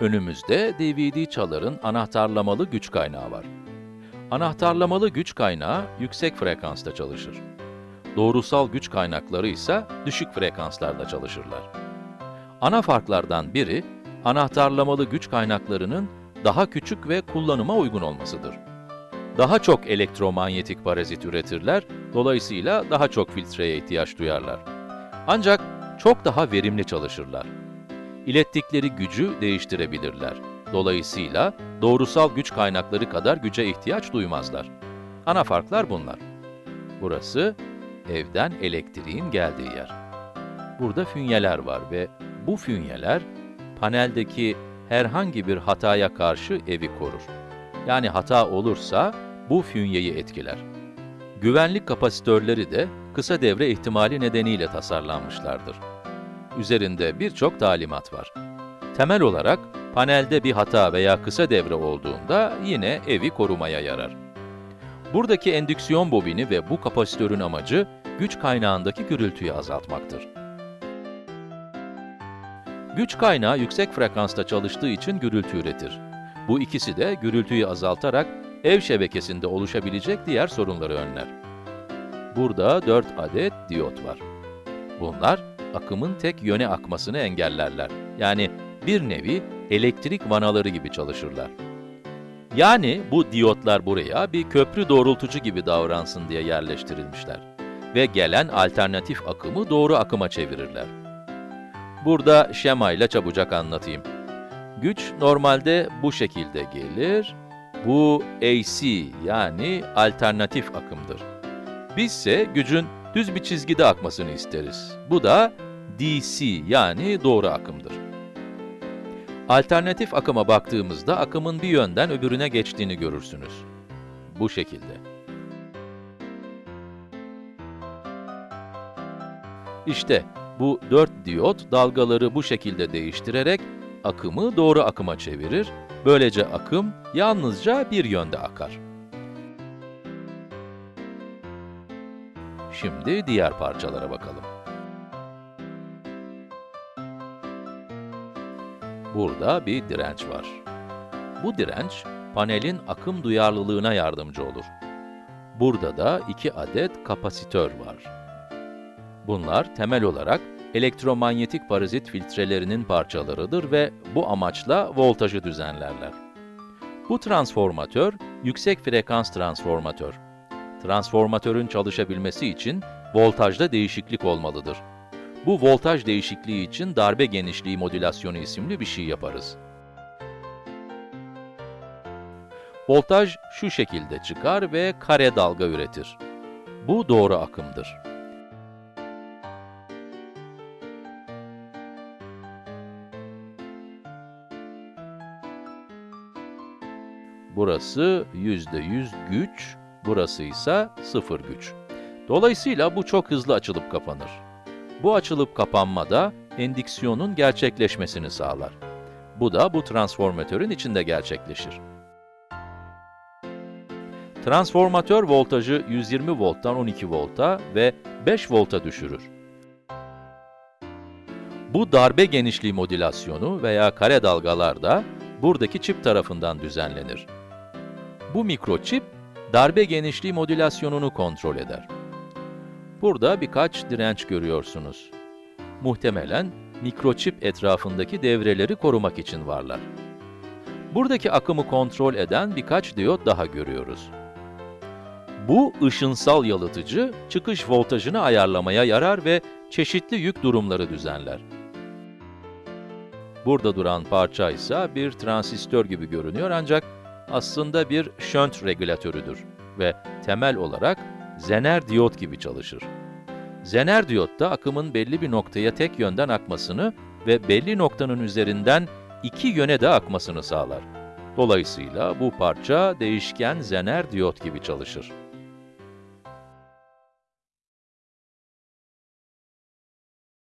Önümüzde DVD çaların anahtarlamalı güç kaynağı var. Anahtarlamalı güç kaynağı yüksek frekansta çalışır. Doğrusal güç kaynakları ise düşük frekanslarda çalışırlar. Ana farklardan biri, anahtarlamalı güç kaynaklarının daha küçük ve kullanıma uygun olmasıdır. Daha çok elektromanyetik parazit üretirler, dolayısıyla daha çok filtreye ihtiyaç duyarlar. Ancak çok daha verimli çalışırlar. İlettikleri gücü değiştirebilirler. Dolayısıyla doğrusal güç kaynakları kadar güce ihtiyaç duymazlar. Ana farklar bunlar. Burası evden elektriğin geldiği yer. Burada fünyeler var ve bu fünyeler paneldeki herhangi bir hataya karşı evi korur. Yani hata olursa bu fünyeyi etkiler. Güvenlik kapasitörleri de kısa devre ihtimali nedeniyle tasarlanmışlardır. Üzerinde birçok talimat var. Temel olarak panelde bir hata veya kısa devre olduğunda yine evi korumaya yarar. Buradaki endüksiyon bobini ve bu kapasitörün amacı güç kaynağındaki gürültüyü azaltmaktır. Güç kaynağı yüksek frekansta çalıştığı için gürültü üretir. Bu ikisi de gürültüyü azaltarak ev şebekesinde oluşabilecek diğer sorunları önler. Burada 4 adet diyot var. Bunlar, akımın tek yöne akmasını engellerler. Yani bir nevi elektrik vanaları gibi çalışırlar. Yani bu diyotlar buraya bir köprü doğrultucu gibi davransın diye yerleştirilmişler. Ve gelen alternatif akımı doğru akıma çevirirler. Burada şemayla çabucak anlatayım. Güç normalde bu şekilde gelir. Bu AC yani alternatif akımdır. Bizse gücün düz bir çizgide akmasını isteriz. Bu da DC yani doğru akımdır. Alternatif akıma baktığımızda akımın bir yönden öbürüne geçtiğini görürsünüz. Bu şekilde. İşte bu dört diyot dalgaları bu şekilde değiştirerek akımı doğru akıma çevirir. Böylece akım yalnızca bir yönde akar. Şimdi diğer parçalara bakalım. Burada bir direnç var. Bu direnç, panelin akım duyarlılığına yardımcı olur. Burada da iki adet kapasitör var. Bunlar temel olarak elektromanyetik parazit filtrelerinin parçalarıdır ve bu amaçla voltajı düzenlerler. Bu transformatör, yüksek frekans transformatör. Transformatörün çalışabilmesi için voltajda değişiklik olmalıdır. Bu voltaj değişikliği için darbe genişliği modülasyonu isimli bir şey yaparız. Voltaj şu şekilde çıkar ve kare dalga üretir. Bu doğru akımdır. Burası %100 güç, burası ise sıfır güç. Dolayısıyla bu çok hızlı açılıp kapanır. Bu açılıp kapanma da endüksiyonun gerçekleşmesini sağlar. Bu da bu transformatörün içinde gerçekleşir. Transformatör voltajı 120 volttan 12 volta ve 5 volta düşürür. Bu darbe genişliği modülasyonu veya kare dalgalar da buradaki çip tarafından düzenlenir. Bu mikroçip, darbe genişliği modülasyonunu kontrol eder. Burada birkaç direnç görüyorsunuz. Muhtemelen mikroçip etrafındaki devreleri korumak için varlar. Buradaki akımı kontrol eden birkaç diyot daha görüyoruz. Bu ışınsal yalıtıcı, çıkış voltajını ayarlamaya yarar ve çeşitli yük durumları düzenler. Burada duran parça ise bir transistör gibi görünüyor ancak aslında bir şönt regülatörüdür ve temel olarak zener diyot gibi çalışır. Zener diyot da akımın belli bir noktaya tek yönden akmasını ve belli noktanın üzerinden iki yöne de akmasını sağlar. Dolayısıyla bu parça değişken zener diyot gibi çalışır.